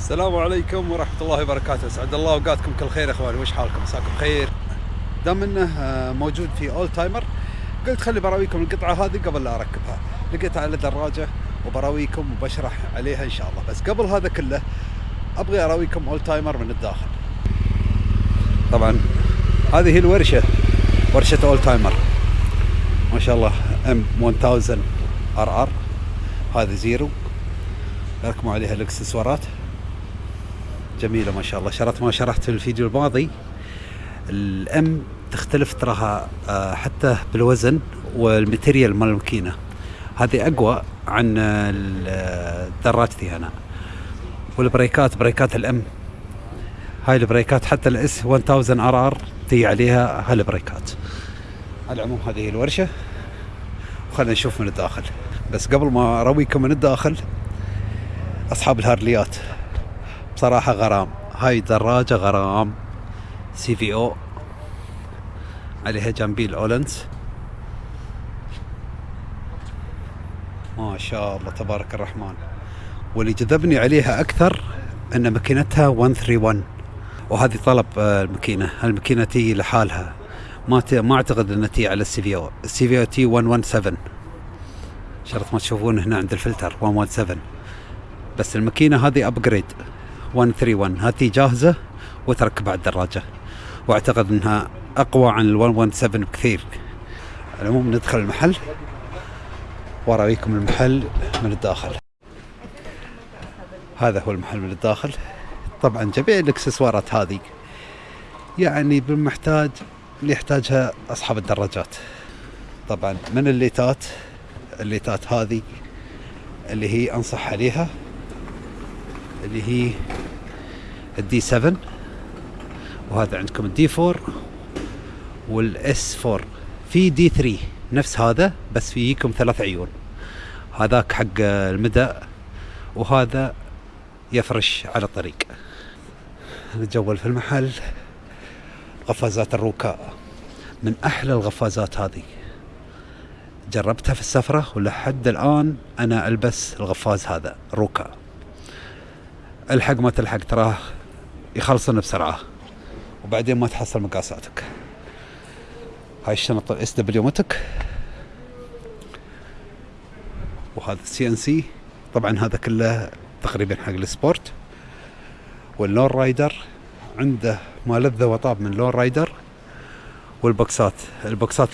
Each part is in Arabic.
السلام عليكم ورحمة الله وبركاته، اسعد الله أوقاتكم كل خير يا اخواني، وش حالكم؟ مساكم خير. دام إنه آه، موجود في Old Timer قلت خلي براويكم القطعة هذه قبل لا أركبها، لقيتها على دراجة وبراويكم وبشرح عليها إن شاء الله، بس قبل هذا كله أبغي أراويكم Old Timer من الداخل. طبعا هذه هي الورشة ورشة Old Timer. ما شاء الله M 1000 RR هذه زيرو ركبوا عليها الإكسسوارات جميلة ما شاء الله. شرات ما شرحت في الفيديو الماضي. ال M تختلف تراها آه، حتى بالوزن وال material مال الماكينة. هذه أقوى عن دراجتي أنا. والبريكات بريكات ال M. هاي البريكات حتى ال S 1000 RR تي عليها هالبريكات. على العموم هذه هي الورشة. وخلينا نشوف من الداخل. بس قبل ما أرويكم من الداخل أصحاب الهارليات. بصراحة غرام. هاي دراجة غرام. سي في أو. عليها جنبي أولنس. ما شاء الله تبارك الرحمن. واللي جذبني عليها أكثر أن ماكينتها 131 وهذه طلب آه، الماكينة. الماكينة تي لحالها. ما. ما أعتقد أنها تي على ال CVO. ال CVO تي 117 شرات ما تشوفون هنا عند الفلتر 117 بس الماكينة هذه upgrade 131 هذه جاهزة وتركب على الدراجة واعتقد إنها أقوى عن ال 117 بكثير. على العموم ندخل المحل. واراويكم المحل من الداخل. هذا هو المحل من الداخل. طبعا جميع الإكسسوارات هذه يعني بالمحتاج اللي يحتاجها أصحاب الدراجات. طبعا من الليتات؟ الليتات هذه اللي هي أنصح عليها اللي هي ال D 7 وهذا عندكم ال D 4 وال S 4 في D 3 نفس هذا بس فيكم ثلاث عيون. هذاك حق المدى وهذا يفرش على الطريق. نتجول في المحل قفازات الروكاء من أحلى القفازات هذه. جربتها في السفرة ولحد الآن أنا ألبس القفاز هذا روكا الحق ما تلحق تراه يخلصن بسرعة. وبعدين ما تحصل مقاساتك هاي الشنطة ال SW-Motech. وهذا ال CNC طبعا هذا كله تقريبا حق ال sport. وال Lone Rider عنده ما لذ وطاب من Lone Rider. والبوكسات. البوكسات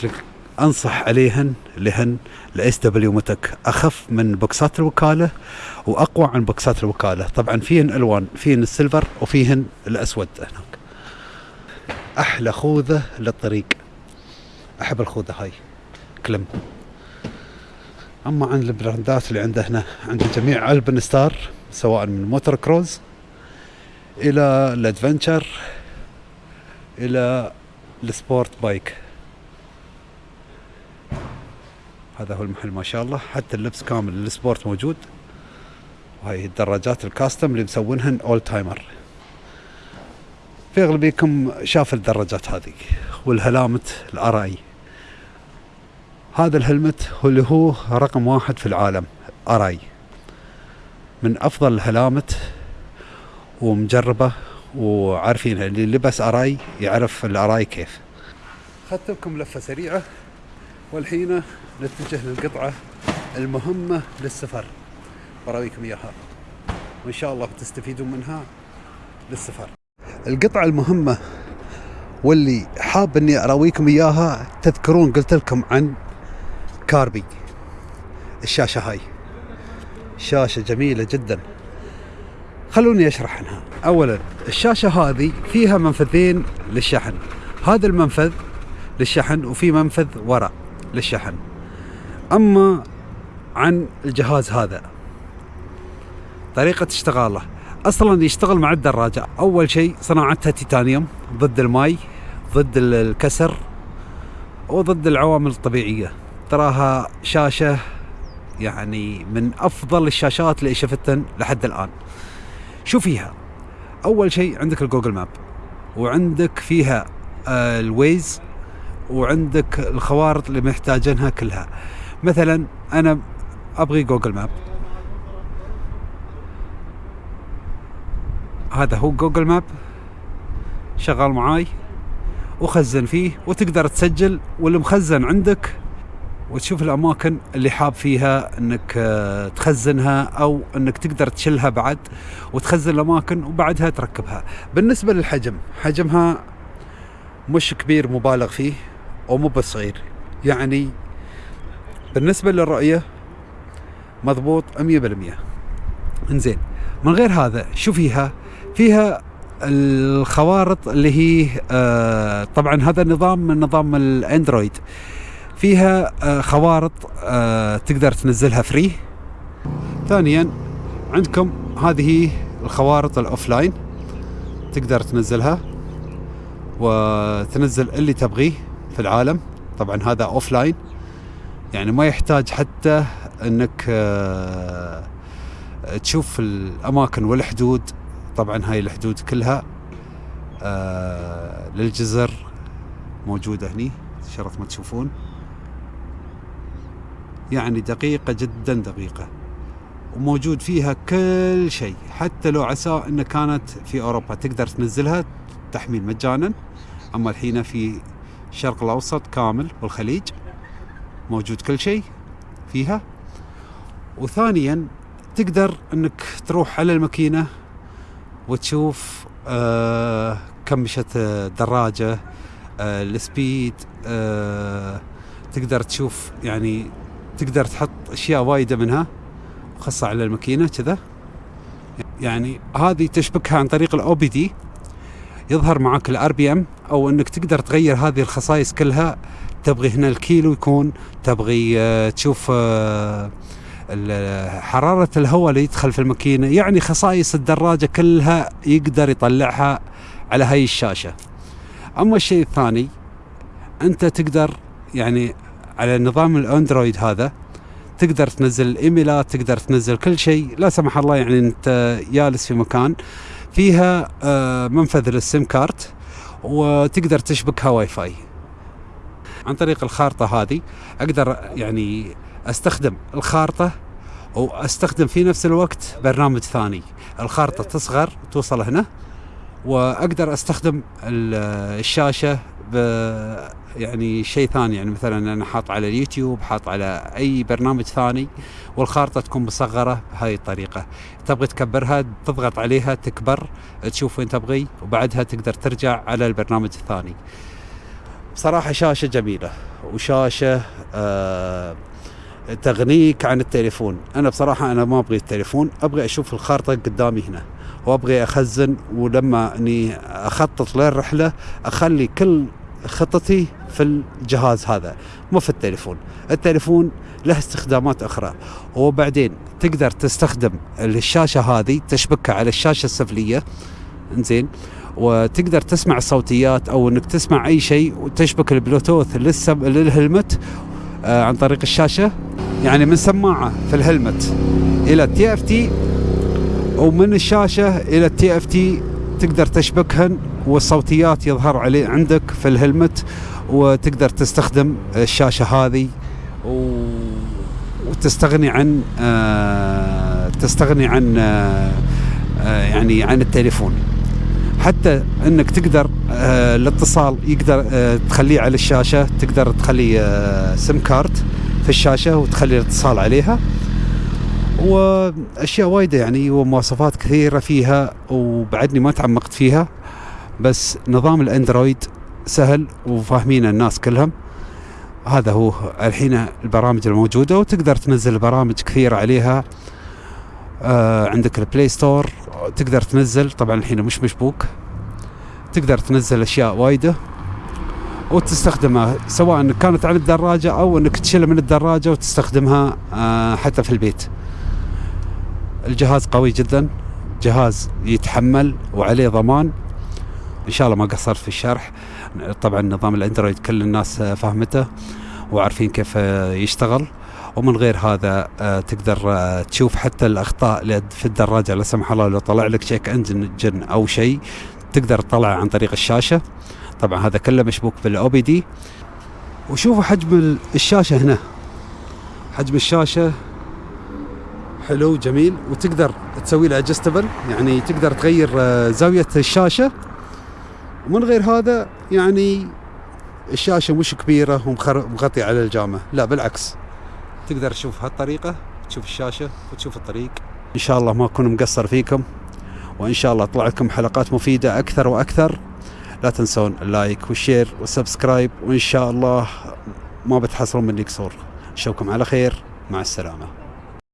أنصح عليهن لهن ال SW-Motech أخف من بوكسات الوكالة وأقوى عن بوكسات الوكالة. طبعا فيهن ألوان فيهن ال silver وفيهن الأسود هناك. أحلى خوذة للطريق. أحب الخوذة هاي. Klim. أما عن البراندات اللي عنده هنا عند جميع Alpinestars سواء من motor cruise إلى ال adventure إلى ال sport bike. هذا هو المحل ما شاء الله. حتى اللبس كامل ال sport موجود. وهي الدراجات ال custom اللي مسوينهن Old Timer في اغلبيكم شاف الدراجات هذه والهلامت الأرأي. هذا الهلمت هو اللي هو رقم واحد في العالم أرأي. من أفضل الهلامت ومجربة وعارفينها اللي لبس أرأي يعرف الأرأي كيف. اخذت لكم لفة سريعة. والحين نتجه للقطعة المهمة للسفر. براويكم إياها. وإن شاء الله تستفيدون منها للسفر. القطعة المهمة واللي حاب إني اراويكم إياها تذكرون قلت لكم عن كاربي. الشاشة هاي. شاشة جميلة جدا. خلوني أشرح عنها. اولا الشاشة هذه فيها منفذين للشحن. هذا المنفذ للشحن وفي منفذ وراء. للشحن. أما عن الجهاز هذا طريقة اشتغاله. أصلا يشتغل مع الدراجة. أول شيء صناعتها تيتانيوم ضد الماي ضد ال- الكسر وضد العوامل الطبيعية. تراها شاشة يعني من أفضل الشاشات اللي شفتها لحد الآن. شو فيها؟ أول شيء عندك ال Google Map وعندك فيها ال Waze وعندك الخوارط اللي محتاجينها كلها. مثلا أنا أبغي Google Map. هذا هو Google Map. شغال معاي. وخزن فيه. وتقدر تسجل والمخزن عندك. وتشوف الأماكن اللي حاب فيها إنك آه، تخزنها أو إنك تقدر تشلها بعد. وتخزن الأماكن وبعدها تركبها. بالنسبة للحجم. حجمها مش كبير مبالغ فيه. ومو بصغير يعني بالنسبة للرؤيه مضبوط 100% إنزين من غير هذا شو فيها؟ فيها الخوارط اللي هي آه طبعا هذا النظام من نظام الأندرويد. فيها آه خوارط آه تقدر تنزلها فري. ثانيا عندكم هذه الخوارط ال offline تقدر تنزلها وتنزل اللي تبغيه. في العالم. طبعا هذا offline يعني ما يحتاج حتى إنك آه تشوف الأماكن والحدود. طبعا هاي الحدود كلها آه للجزر موجودة هني شرات ما تشوفون. يعني دقيقة جدا دقيقة. وموجود فيها كل شيء. حتى لو عسى ان كانت في أوروبا تقدر تنزلها تحميل مجانا. أما الحين في الشرق الأوسط كامل والخليج. موجود كل شيء فيها. وثانيا تقدر إنك تروح على الماكينة وتشوف آه كم مشت الدراجه آه ال speed آه تقدر تشوف يعني تقدر تحط أشياء وايدة منها خاصه على الماكينة كذا. يعني هذه تشبكها عن طريق ال OBD يظهر معك ال RPM أو أنك تقدر تغير هذه الخصائص كلها تبغي هنا الكيلو يكون تبغي آه تشوف آه حرارة الهواء اللي يدخل في الماكينة يعني خصائص الدراجة كلها يقدر يطلعها على هاي الشاشة. أما الشيء الثاني أنت تقدر يعني على نظام ال Android هذا تقدر تنزل الايميلات تقدر تنزل كل شيء لا سمح الله يعني أنت جالس في مكان فيها آه، منفذ لل SIM card وتقدر تشبكها واي فاي عن طريق الخارطة هذه أقدر يعني أستخدم الخارطة واستخدم في نفس الوقت برنامج ثاني. الخارطة تصغر توصل هنا وأقدر أستخدم الشاشة ب يعني شيء ثاني. يعني مثلا أنا حاط على اليوتيوب حاط على أي برنامج ثاني والخارطة تكون مصغرة بهاي الطريقة. تبغي تكبرها تضغط عليها تكبر تشوف وين تبغي وبعدها تقدر ترجع على البرنامج الثاني. بصراحه شاشة جميلة وشاشة آه تغنيك عن التليفون. أنا بصراحة أنا ما أبغي التليفون أبغي أشوف الخارطة قدامي هنا وأبغي أخزن ولما أني أخطط للرحلة أخلي كل خطتي في الجهاز هذا مو في التليفون. التليفون له استخدامات أخرى. وبعدين تقدر تستخدم الشاشة هذه تشبكها على الشاشة السفلية. زين وتقدر تسمع الصوتيات أو إنك تسمع أي شيء وتشبك البلوتوث لل helmet آه عن طريق الشاشة. يعني من سماعة في ال helmet إلى ال TFT. ومن الشاشة إلى ال TFT تقدر تشبكهن والصوتيات يظهر عليه عندك في ال helmet. وتقدر تستخدم الشاشة هذه. وتستغني عن آه تستغني عن آه آه يعني عن التليفون حتى إنك تقدر الاتصال يقدر تخليه على الشاشة تقدر تخلي سم كارت في الشاشة وتخلي الاتصال عليها وأشياء وايدة يعني ومواصفات كثيرة فيها وبعدني ما تعمقت فيها بس نظام الأندرويد سهل وفاهمين الناس كلهم. هذا هو الحين البرامج الموجودة وتقدر تنزل برامج كثيرة عليها. آه عندك ال Play Store تقدر تنزل طبعا الحين مش مشبوك. تقدر تنزل أشياء وايدة وتستخدمها سواء كانت على الدراجة أو إنك تشيلها من الدراجة وتستخدمها آه حتى في البيت. الجهاز قوي جدا جهاز يتحمل وعليه ضمان. إن شاء الله ما قصرت في الشرح. طبعا نظام ال Android كل الناس فهمته وعارفين كيف يشتغل. ومن غير هذا آه، تقدر آه، تشوف حتى الأخطاء في الدراجة لا سمح الله لو طلع لك شيك انجن أو شيء تقدر تطلع عن طريق الشاشة. طبعا هذا كله مشبوك بالأو بي دي. وشوفوا حجم الشاشة هنا. حجم الشاشة حلو جميل وتقدر تسوي له يعني تقدر تغير آه، زاوية الشاشة. ومن غير هذا يعني الشاشة مش كبيرة ومغطيه على الجامه لا بالعكس. تقدر تشوف هالطريقة تشوف الشاشة وتشوف الطريق. إن شاء الله ما أكون مقصر فيكم وإن شاء الله اطلع لكم حلقات مفيدة أكثر وأكثر. لا تنسون ال like وال share وال subscribe وإن شاء الله ما بتحصلون مني قصور. نشوفكم على خير. مع السلامة.